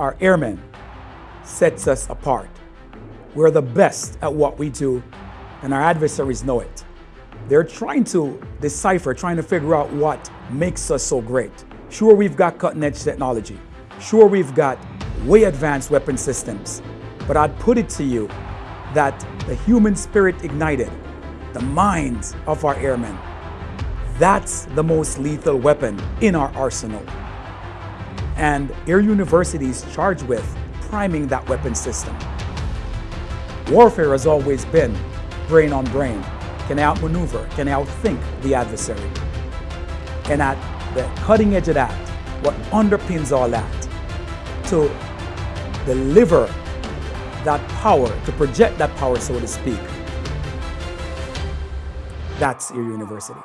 our airmen sets us apart. We're the best at what we do, and our adversaries know it. They're trying to decipher, trying to figure out what makes us so great. Sure, we've got cutting edge technology. Sure, we've got way advanced weapon systems. But I'd put it to you that the human spirit ignited, the minds of our airmen, that's the most lethal weapon in our arsenal. And Air University is charged with priming that weapon system. Warfare has always been brain on brain. Can I outmaneuver? Can I outthink the adversary? And at the cutting edge of that, what underpins all that, to deliver that power, to project that power, so to speak, that's your university.